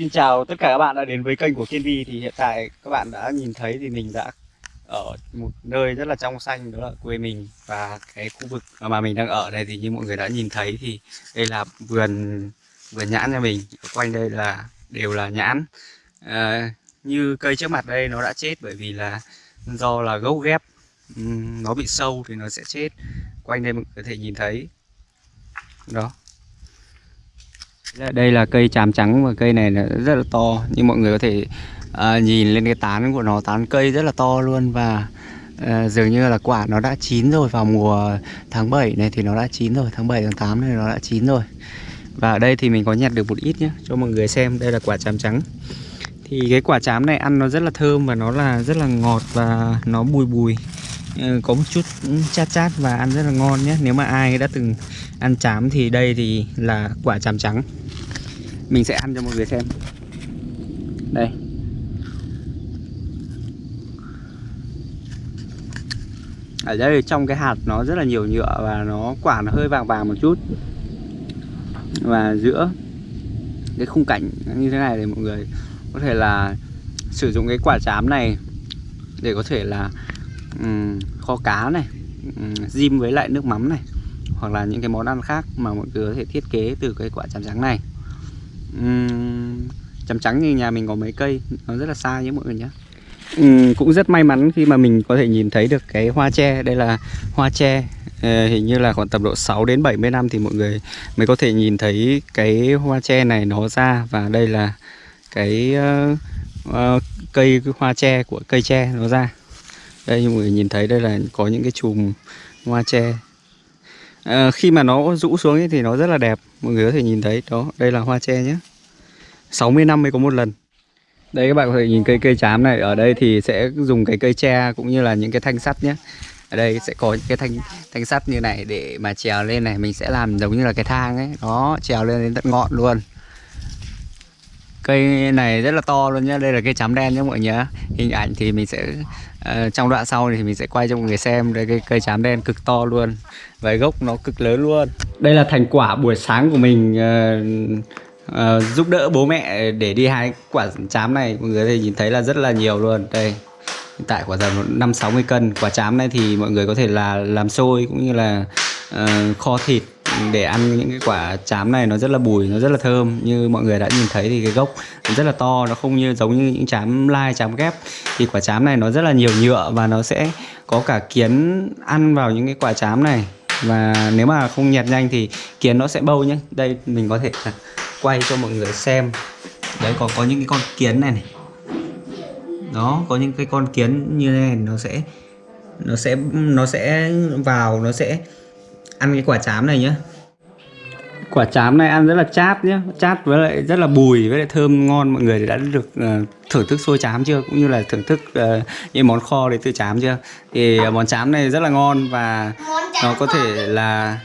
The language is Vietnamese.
Xin chào tất cả các bạn đã đến với kênh của Kiên Vi. Thì hiện tại các bạn đã nhìn thấy thì mình đã ở một nơi rất là trong xanh đó là quê mình và cái khu vực mà mình đang ở đây thì như mọi người đã nhìn thấy thì đây là vườn vườn nhãn nhà mình. Ở quanh đây là đều là nhãn. À, như cây trước mặt đây nó đã chết bởi vì là do là gốc ghép. Nó bị sâu thì nó sẽ chết. Quanh đây mọi người có thể nhìn thấy. Đó đây là cây tràm trắng và cây này rất là to như mọi người có thể à, nhìn lên cái tán của nó tán cây rất là to luôn và à, dường như là quả nó đã chín rồi vào mùa tháng 7 này thì nó đã chín rồi tháng 7 tháng 8 này nó đã chín rồi. Và ở đây thì mình có nhặt được một ít nhé cho mọi người xem đây là quả tràm trắng. Thì cái quả chám này ăn nó rất là thơm và nó là rất là ngọt và nó bùi bùi. Ờ, có một chút chát chát và ăn rất là ngon nhé. Nếu mà ai đã từng ăn chám thì đây thì là quả chám trắng. Mình sẽ ăn cho mọi người xem. Đây. Ở đây trong cái hạt nó rất là nhiều nhựa và nó, quả nó hơi vàng vàng một chút. Và giữa cái khung cảnh như thế này thì mọi người có thể là sử dụng cái quả chám này để có thể là um, kho cá này um, với lại nước mắm này hoặc là những cái món ăn khác mà mọi người có thể thiết kế từ cái quả chàm trắng này. Ừ, um, chám trắng như nhà mình có mấy cây nó rất là xa nhé mọi người nhé. Um, cũng rất may mắn khi mà mình có thể nhìn thấy được cái hoa tre. Đây là hoa tre ờ, hình như là khoảng tầm độ 6 đến 70 năm thì mọi người mới có thể nhìn thấy cái hoa tre này nó ra. Và đây là cái uh, uh, cây hoa tre của cây tre nó ra đây mọi người nhìn thấy đây là có những cái chùm hoa tre. À, khi mà nó rũ xuống ấy thì nó rất là đẹp. Mọi người có thể nhìn thấy đó đây là hoa tre nhé. 60 năm mới có một lần. Đây các bạn có thể nhìn cây cây chám này. Ở đây thì sẽ dùng cái cây tre cũng như là những cái thanh sắt nhé. Ở đây sẽ có những cái thanh thanh sắt như này để mà trèo lên này. Mình sẽ làm giống như là cái thang ấy. Đó trèo lên đến tận ngọn luôn cây này rất là to luôn nhá đây là cây chám đen nhé mọi người nhớ hình ảnh thì mình sẽ uh, trong đoạn sau thì mình sẽ quay cho mọi người xem đây cây cây chám đen cực to luôn. Và gốc nó cực lớn luôn. Đây là thành quả buổi sáng của mình uh, uh, giúp đỡ bố mẹ để đi hái quả chám này. Mọi người thì nhìn thấy là rất là nhiều luôn. Đây hiện tại quả tầm năm sáu mươi cân. Quả chám này thì mọi người có thể là làm xôi cũng như là uh, kho thịt để ăn những cái quả chám này nó rất là bùi, nó rất là thơm. Như mọi người đã nhìn thấy thì cái gốc nó rất là to, nó không như giống như những chám lai, chám ghép. Thì quả chám này nó rất là nhiều nhựa và nó sẽ có cả kiến ăn vào những cái quả chám này. Và nếu mà không nhặt nhanh thì kiến nó sẽ bâu nhé đây, mình có thể quay cho mọi người xem. Đấy, có có những cái con kiến này này. Đó, có những cái con kiến như thế này, nó sẽ nó sẽ nó sẽ vào, nó sẽ ăn cái quả chám này nhá. Quả chám này ăn rất là chát nhá chát với lại rất là bùi với lại thơm ngon mọi người đã được uh, thưởng thức xôi chám chưa? Cũng như là thưởng thức uh, những món kho đến từ chám chưa? Thì uh, món chám này rất là ngon và nó có thể là